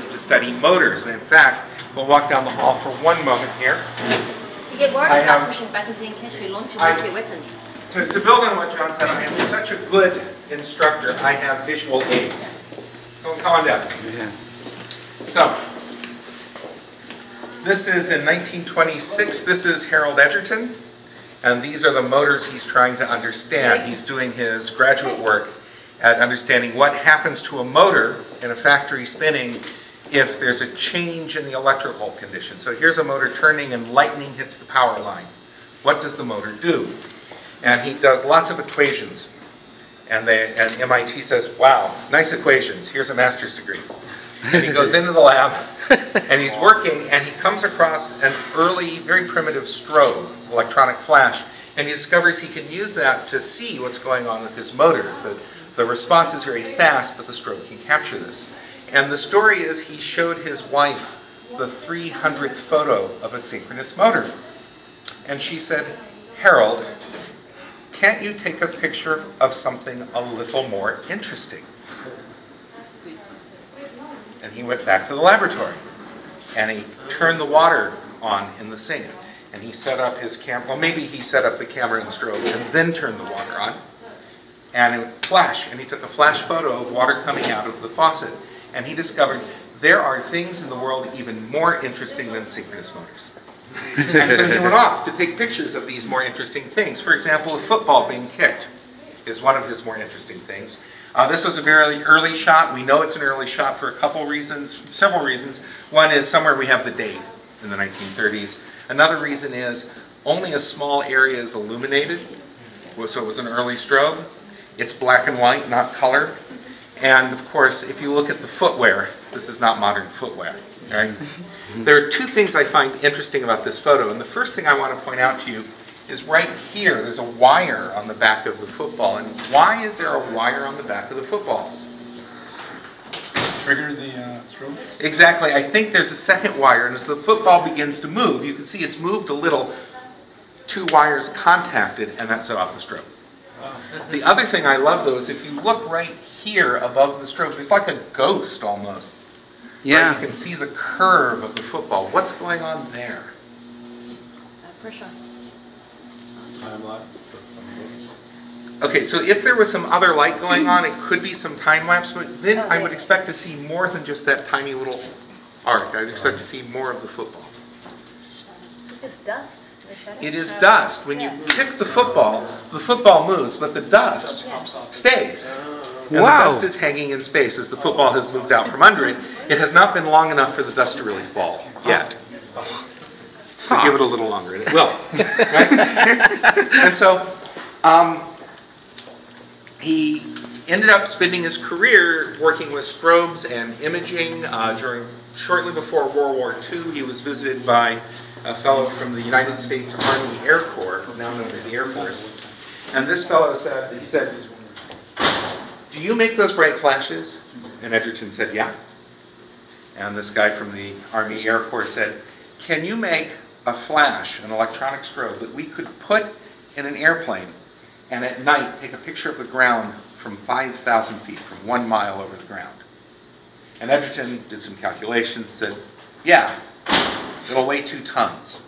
studies to study motors. And in fact, we'll walk down the hall for one moment here. To get worried I about have- pushing buttons in case we launch a I- nuclear weapon. To, to build on what John said, I am such a good instructor, I have visual aids. Come come on down. So, this is in 1926, this is Harold Edgerton, and these are the motors he's trying to understand. He's doing his graduate work at understanding what happens to a motor in a factory spinning if there's a change in the electrical condition. So here's a motor turning and lightning hits the power line. What does the motor do? And he does lots of equations. And they, and MIT says, wow, nice equations, here's a master's degree. And he goes into the lab, and he's working, and he comes across an early, very primitive strobe, electronic flash, and he discovers he can use that to see what's going on with his motors. The, the response is very fast, but the strobe can capture this. And the story is he showed his wife the 300th photo of a synchronous motor. And she said, Harold, can't you take a picture of something a little more interesting? And he went back to the laboratory and he turned the water on in the sink and he set up his camera, well maybe he set up the camera and strobe and then turned the water on and it flashed and he took a flash photo of water coming out of the faucet and he discovered there are things in the world even more interesting than synchronous motors. And so he went off to take pictures of these more interesting things. For example, a football being kicked is one of his more interesting things. Uh, this was a very early shot. We know it's an early shot for a couple reasons, several reasons. One is somewhere we have the date in the 1930s. Another reason is only a small area is illuminated, so it was an early strobe. It's black and white, not color. And of course, if you look at the footwear, this is not modern footwear, right? There are two things I find interesting about this photo, and the first thing I want to point out to you is right here, there's a wire on the back of the football. And why is there a wire on the back of the football? Trigger the uh, strobe? Exactly, I think there's a second wire, and as the football begins to move, you can see it's moved a little, two wires contacted, and that set off the strobe. The other thing I love though is if you look right here above the strobe, it's like a ghost almost. Right? Yeah. You can see the curve of the football. What's going on there? Uh, pressure. Time lapse of some sort. Okay, so if there was some other light going on, it could be some time lapse, but then I would expect to see more than just that tiny little arc. I'd expect to see more of the football. Just dust. The shadow. It is dust. When you kick the football, the football moves, but the dust stays. And the dust is hanging in space as the football has moved out from under it. It has not been long enough for the dust to really fall yet. But give it a little longer and it will. right? And so, um, he ended up spending his career working with strobes and imaging. Uh, during shortly before World War II, he was visited by a fellow from the United States Army Air Corps, now known as the Air Force. And this fellow said, he said, "Do you make those bright flashes?" And Edgerton said, "Yeah." And this guy from the Army Air Corps said, "Can you make a flash, an electronic strobe that we could put in an airplane and at night take a picture of the ground from 5,000 feet, from one mile over the ground?" And Edgerton did some calculations, said, "Yeah, it'll weigh two tons."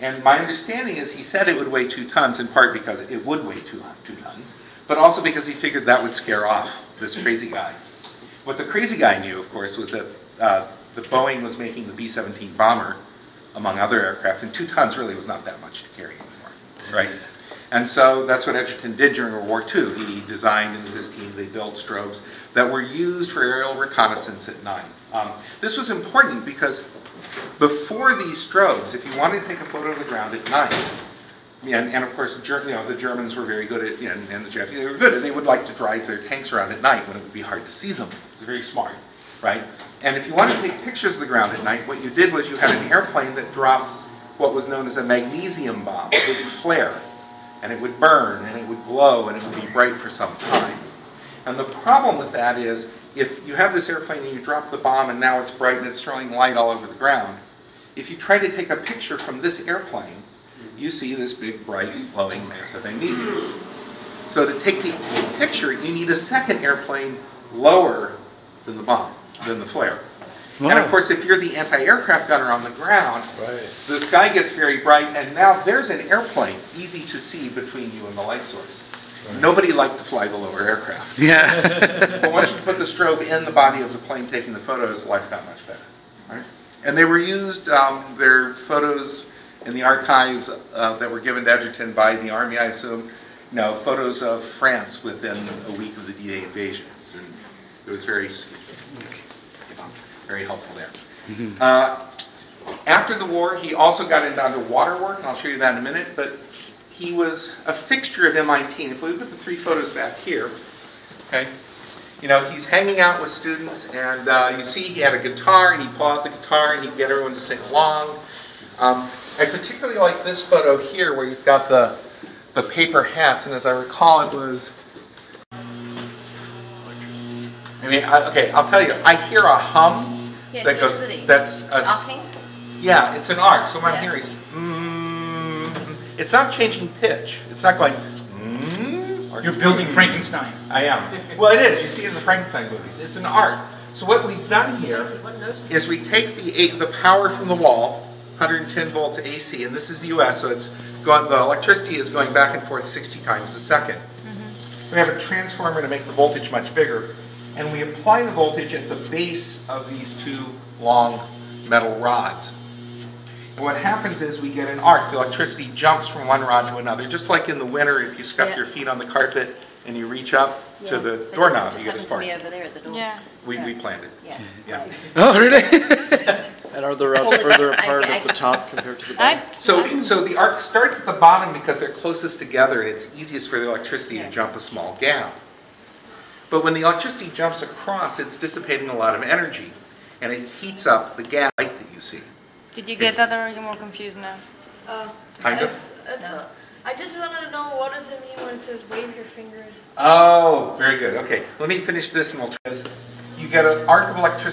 And my understanding is he said it would weigh two tons in part because it would weigh two, two tons, but also because he figured that would scare off this crazy guy. What the crazy guy knew, of course, was that uh, the Boeing was making the B-17 bomber, among other aircraft, and two tons really was not that much to carry anymore, right? And so that's what Edgerton did during World War II. He designed, with his team, they built strobes that were used for aerial reconnaissance at night. Um, this was important because before these strobes, if you wanted to take a photo of the ground at night, and, and of course, you know, the Germans were very good at, know, and the Japanese, were good, and they would like to drive their tanks around at night when it would be hard to see them. It was very smart, right? And if you wanted to take pictures of the ground at night, what you did was you had an airplane that dropped what was known as a magnesium bomb. It would flare, and it would burn, and it would glow, and it would be bright for some time. And the problem with that is, if you have this airplane and you drop the bomb and now it's bright and it's throwing light all over the ground, if you try to take a picture from this airplane, you see this big, bright, glowing mass of magnesium. So to take the picture, you need a second airplane lower than the bomb, than the flare. And of course, if you're the anti-aircraft gunner on the ground, Right. the sky gets very bright, and now there's an airplane easy to see between you and the light source. Nobody liked to fly the lower aircraft. Yeah. But once you put the strobe in the body of the plane taking the photos, life got much better. right? And they were used, um, their photos in the archives uh, that were given to Edgerton by the Army, I assume, you know, photos of France within a week of the D-Day invasions. And it was very, you know, very helpful there. Uh, After the war, he also got into underwater work, and I'll show you that in a minute, but he was a fixture of MIT. And if we look at the three photos back here, okay, you know, he's hanging out with students, and uh, you see he had a guitar, and he'd pull out the guitar, and he'd get everyone to sing along. Um, I particularly like this photo here, where he's got the, the paper hats, and as I recall, it was, I mean, I- okay, I'll tell you, I hear a hum Yeah, that goes, that's a, yeah, it's an arc, so what I'm Yeah. hearing is, mm, it's not changing pitch, it's not going, mm. or You're building Frankenstein. I am. Well, it is, you see it in the Frankenstein movies, it's an arc. So what we've done here One of those? is we take the, A- the power from the wall, 110 volts AC, and this is the US, so it's going, the electricity is going back and forth 60 times a second. We have a transformer to make the voltage much bigger, and we apply the voltage at the base of these two long metal rods. And what happens is we get an arc, the electricity jumps from one rod to another, just like in the winter, if you scuff Yeah. your feet on the carpet and you reach up to the That doorknob, just you get a happened to spark. me over there at the door. Yeah. We, we planned it, Yeah. yeah. Oh, really? And are the rods further up. I- apart I- at the top compared to the bottom? I, So, so the arc starts at the bottom because they're closest together and it's easiest for the electricity to jump a small gap. But when the electricity jumps across, it's dissipating a lot of energy and it heats up the gas light that you see. Did you get that or are you more confused now? Uh, Kind of. it's- it's, uh, I just wanted to know what does it mean when it says wave your fingers? Oh, very good. Okay, let me finish this and we'll try this. You get an arc of electricity